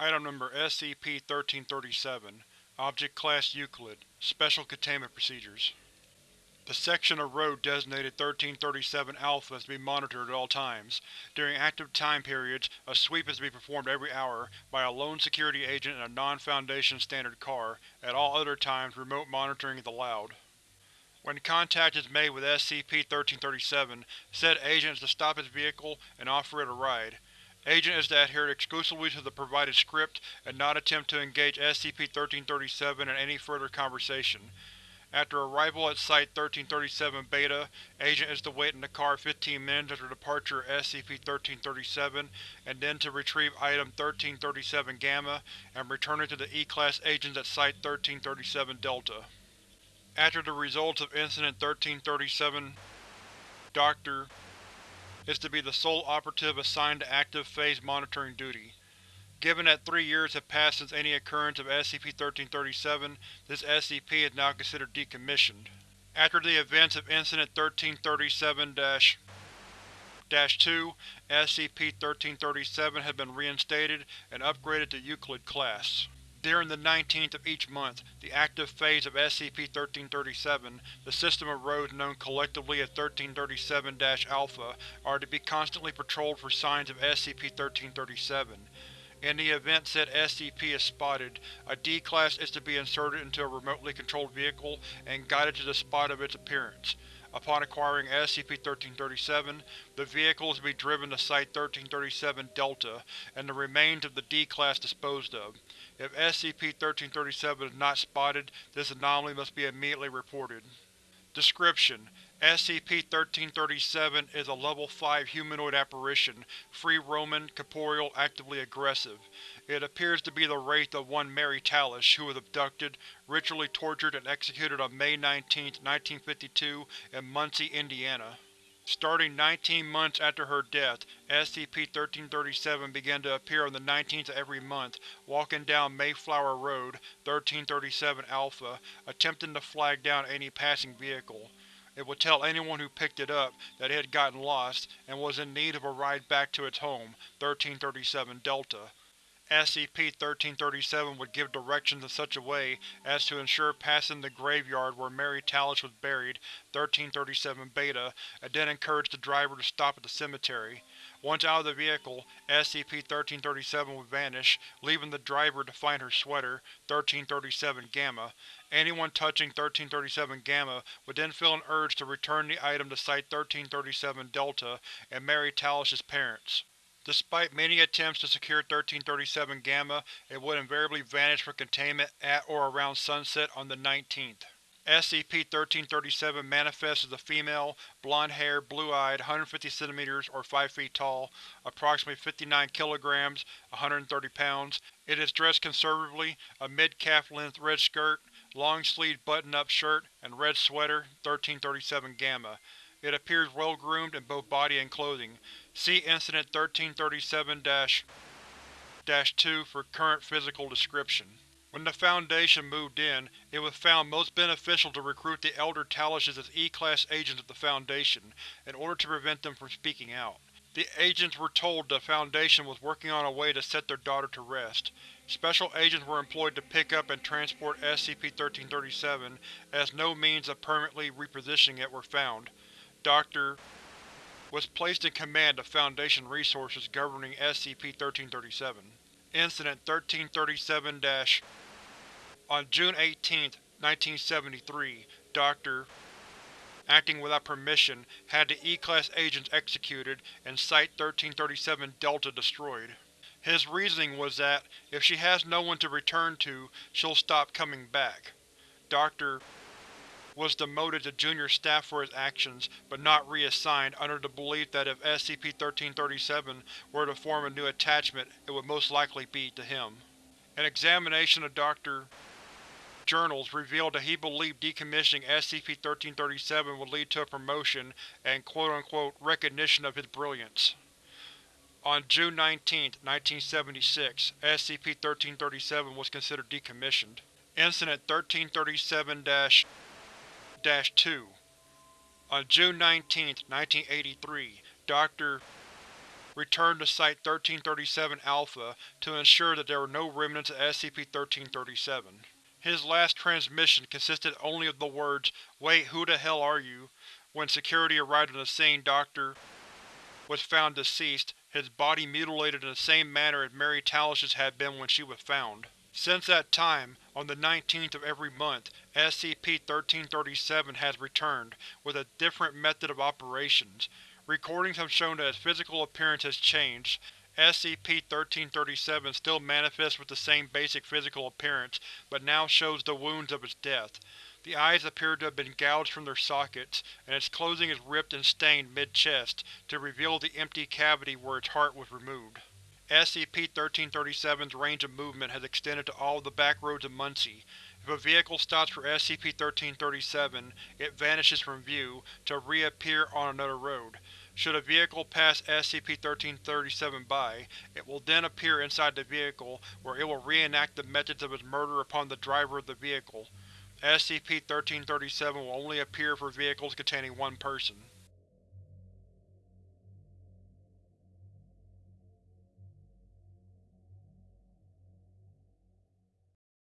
Item Number SCP-1337 Object Class Euclid Special Containment Procedures The section of road designated 1337-Alpha is to be monitored at all times. During active time periods, a sweep is to be performed every hour by a lone security agent in a non-Foundation standard car. At all other times, remote monitoring is allowed. When contact is made with SCP-1337, said agent is to stop its vehicle and offer it a ride. Agent is to adhere exclusively to the provided script and not attempt to engage SCP-1337 in any further conversation. After arrival at Site-1337 Beta, Agent is to wait in the car 15 minutes after departure of SCP-1337 and then to retrieve Item 1337 Gamma and return it to the E-Class agents at Site-1337 Delta. After the results of Incident 1337, Dr is to be the sole operative assigned to active phase monitoring duty. Given that three years have passed since any occurrence of SCP-1337, this SCP is now considered decommissioned. After the events of Incident 1337-2, SCP-1337 has been reinstated and upgraded to Euclid class. During the 19th of each month, the active phase of SCP-1337, the system of roads known collectively as 1337-Alpha, are to be constantly patrolled for signs of SCP-1337. In the event said SCP is spotted, a D-Class is to be inserted into a remotely controlled vehicle and guided to the spot of its appearance. Upon acquiring SCP-1337, the vehicle is to be driven to Site-1337 Delta, and the remains of the D-Class disposed of. If SCP-1337 is not spotted, this anomaly must be immediately reported. Description: SCP-1337 is a Level 5 humanoid apparition, free-roaming, corporeal, actively aggressive. It appears to be the wraith of one Mary Tallish, who was abducted, ritually tortured and executed on May 19, 1952 in Muncie, Indiana. Starting 19 months after her death, SCP-1337 began to appear on the 19th of every month, walking down Mayflower Road, 1337 Alpha, attempting to flag down any passing vehicle. It would tell anyone who picked it up that it had gotten lost and was in need of a ride back to its home, 1337 Delta. SCP-1337 would give directions in such a way as to ensure passing the graveyard where Mary Tallish was buried, 1337 Beta, and then encourage the driver to stop at the cemetery. Once out of the vehicle, SCP-1337 would vanish, leaving the driver to find her sweater, 1337 Gamma. Anyone touching 1337 Gamma would then feel an urge to return the item to Site-1337 Delta and Mary Tallish's parents. Despite many attempts to secure 1337 Gamma, it would invariably vanish for containment at or around sunset on the 19th. SCP-1337 manifests as a female, blonde-haired, blue-eyed, 150 cm or 5 feet tall, approximately 59 kg, 130 pounds. It is dressed conservatively, a mid-calf length red skirt, long-sleeved button-up shirt, and red sweater, 1337 Gamma. It appears well-groomed in both body and clothing. See Incident 1337-2 for current physical description. When the Foundation moved in, it was found most beneficial to recruit the Elder Talishes as E-Class agents of the Foundation, in order to prevent them from speaking out. The agents were told the Foundation was working on a way to set their daughter to rest. Special agents were employed to pick up and transport SCP-1337, as no means of permanently repositioning it were found. Dr. was placed in command of Foundation resources governing SCP-1337. Incident 1337- On June 18, 1973, Dr. acting without permission, had the E-Class agents executed and Site-1337 Delta destroyed. His reasoning was that, if she has no one to return to, she'll stop coming back. Dr was demoted to junior staff for his actions, but not reassigned, under the belief that if SCP-1337 were to form a new attachment, it would most likely be to him. An examination of Dr. journals revealed that he believed decommissioning SCP-1337 would lead to a promotion and quote-unquote recognition of his brilliance. On June 19, 1976, SCP-1337 was considered decommissioned. Incident 1337 2 On June 19, 1983, Dr. returned to Site-1337-Alpha to ensure that there were no remnants of SCP-1337. His last transmission consisted only of the words, Wait, who the hell are you? When security arrived on the scene, Dr. was found deceased, his body mutilated in the same manner as Mary Talish's had been when she was found. Since that time, on the 19th of every month, SCP-1337 has returned, with a different method of operations. Recordings have shown that its physical appearance has changed, SCP-1337 still manifests with the same basic physical appearance, but now shows the wounds of its death. The eyes appear to have been gouged from their sockets, and its clothing is ripped and stained mid-chest, to reveal the empty cavity where its heart was removed. SCP-1337's range of movement has extended to all of the back roads of Muncie. If a vehicle stops for SCP-1337, it vanishes from view, to reappear on another road. Should a vehicle pass SCP-1337 by, it will then appear inside the vehicle, where it will reenact the methods of its murder upon the driver of the vehicle. SCP-1337 will only appear for vehicles containing one person.